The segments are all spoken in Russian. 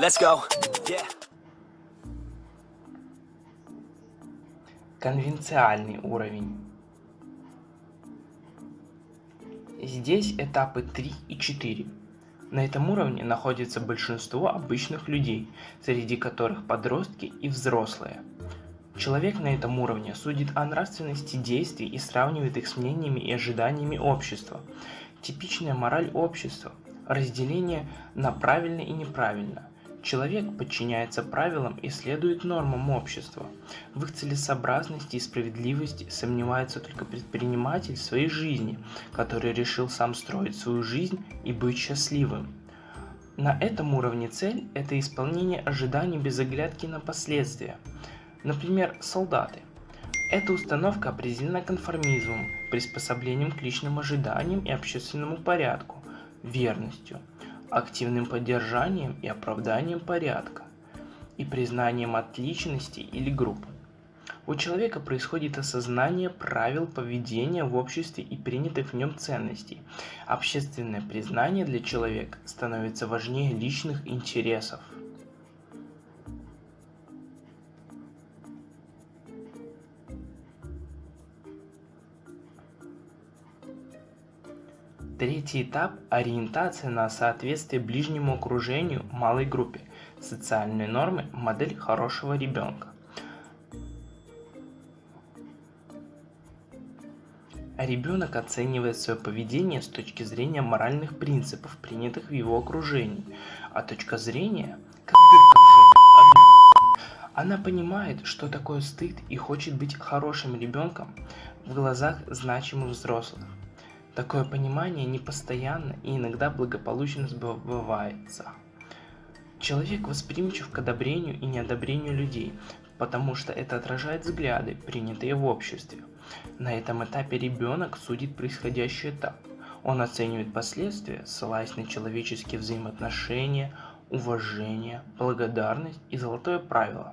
Let's go. Yeah. Конвенциальный уровень. Здесь этапы 3 и 4. На этом уровне находится большинство обычных людей, среди которых подростки и взрослые. Человек на этом уровне судит о нравственности действий и сравнивает их с мнениями и ожиданиями общества. Типичная мораль общества – разделение на правильно и неправильно. Человек подчиняется правилам и следует нормам общества. В их целесообразности и справедливости сомневается только предприниматель своей жизни, который решил сам строить свою жизнь и быть счастливым. На этом уровне цель – это исполнение ожиданий без оглядки на последствия. Например, солдаты. Эта установка определена конформизмом, приспособлением к личным ожиданиям и общественному порядку, верностью – активным поддержанием и оправданием порядка и признанием отличности или группы. У человека происходит осознание правил поведения в обществе и принятых в нем ценностей. Общественное признание для человека становится важнее личных интересов. Третий этап – ориентация на соответствие ближнему окружению малой группе. Социальные нормы – модель хорошего ребенка. Ребенок оценивает свое поведение с точки зрения моральных принципов, принятых в его окружении, а точка зрения. Она понимает, что такое стыд и хочет быть хорошим ребенком в глазах значимых взрослых. Такое понимание непостоянно и иногда благополучно сбывается. Человек восприимчив к одобрению и неодобрению людей, потому что это отражает взгляды, принятые в обществе. На этом этапе ребенок судит происходящий этап. Он оценивает последствия, ссылаясь на человеческие взаимоотношения, уважение, благодарность и золотое правило.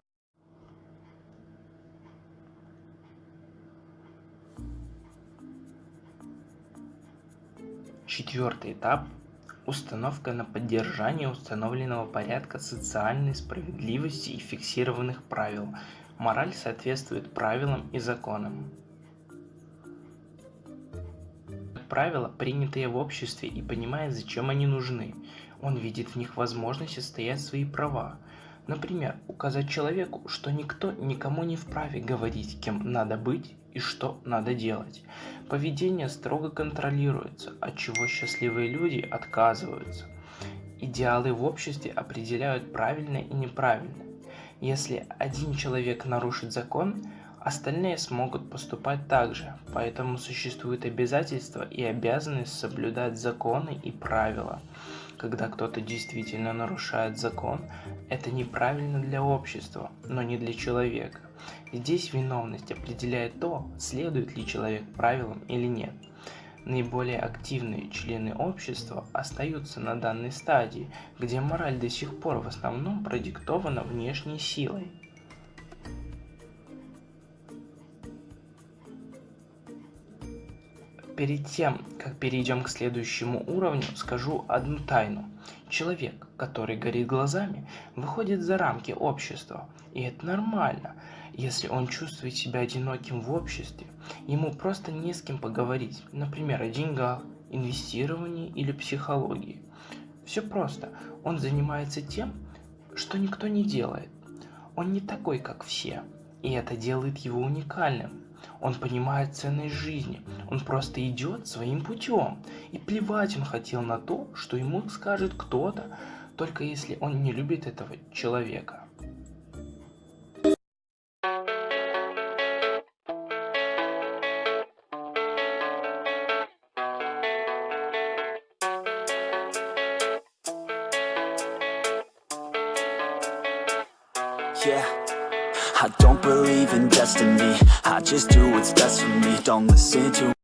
Четвертый этап – установка на поддержание установленного порядка социальной справедливости и фиксированных правил. Мораль соответствует правилам и законам. Правила, принятые в обществе и понимает, зачем они нужны. Он видит в них возможность отстоять свои права. Например, указать человеку, что никто никому не вправе говорить, кем надо быть и что надо делать. Поведение строго контролируется, от чего счастливые люди отказываются. Идеалы в обществе определяют правильное и неправильное. Если один человек нарушит закон, остальные смогут поступать так же, поэтому существует обязательство и обязанность соблюдать законы и правила. Когда кто-то действительно нарушает закон, это неправильно для общества, но не для человека. Здесь виновность определяет то, следует ли человек правилам или нет. Наиболее активные члены общества остаются на данной стадии, где мораль до сих пор в основном продиктована внешней силой. Перед тем, как перейдем к следующему уровню, скажу одну тайну. Человек, который горит глазами, выходит за рамки общества, и это нормально. Если он чувствует себя одиноким в обществе, ему просто не с кем поговорить, например, о деньгах, инвестировании или психологии. Все просто, он занимается тем, что никто не делает. Он не такой, как все, и это делает его уникальным. Он понимает ценность жизни, он просто идет своим путем. И плевать он хотел на то, что ему скажет кто-то, только если он не любит этого человека. Yeah. I don't believe in destiny. I just do what's best for me. Don't listen to